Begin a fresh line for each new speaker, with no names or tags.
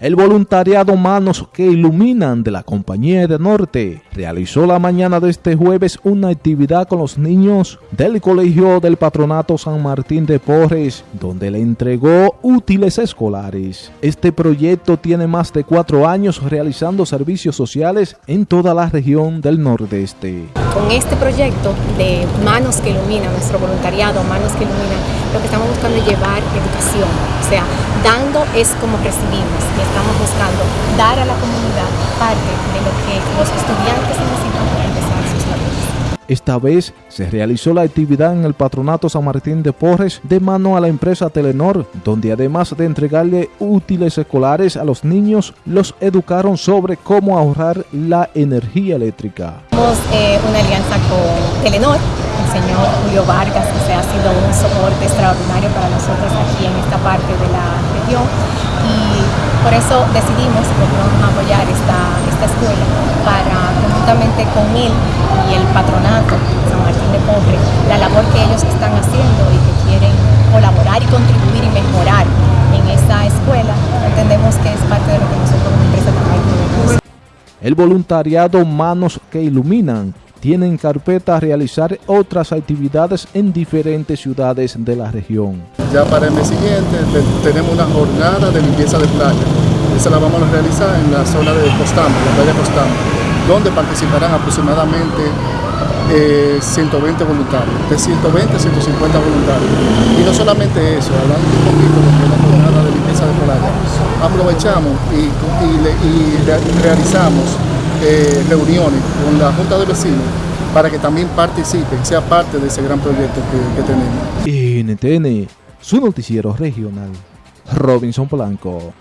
El voluntariado Manos que Iluminan de la Compañía de Norte realizó la mañana de este jueves una actividad con los niños del Colegio del Patronato San Martín de Porres, donde le entregó útiles escolares. Este proyecto tiene más de cuatro años realizando servicios sociales en toda la región del Nordeste.
Con este proyecto de Manos que Iluminan, nuestro voluntariado Manos que Iluminan, lo que estamos buscando es llevar educación, o sea, dando es como recibimos y estamos buscando dar a la comunidad parte de lo que los estudiantes
Esta vez se realizó la actividad en el Patronato San Martín de Porres de mano a la empresa Telenor, donde además de entregarle útiles escolares a los niños, los educaron sobre cómo ahorrar la energía eléctrica.
Tenemos eh, una alianza con Telenor, el señor Julio Vargas, que ha sido un soporte extraordinario para nosotros aquí en esta parte de la región y por eso decidimos apoyar esta escuela para conjuntamente con él y el patronato San Martín de Pobre, la labor que ellos están haciendo y que quieren colaborar y contribuir y mejorar en esta escuela, entendemos que es parte de lo que nosotros como empresa también podemos.
El voluntariado Manos que Iluminan tiene en carpeta realizar otras actividades en diferentes ciudades de la región.
Ya para el mes siguiente tenemos una jornada de limpieza de playa. Esa la vamos a realizar en la zona de Costamo, la playa Costamo, donde participarán aproximadamente 120 eh, voluntarios, de 120 a 150 voluntarios. Y no solamente eso, hablando un poquito de la jornada de limpieza de playa, aprovechamos y, realizamos eh, reuniones con la Junta de Vecinos para que también participen, sea parte de ese gran proyecto que, tenemos.
NTN, su noticiero regional, Robinson Polanco.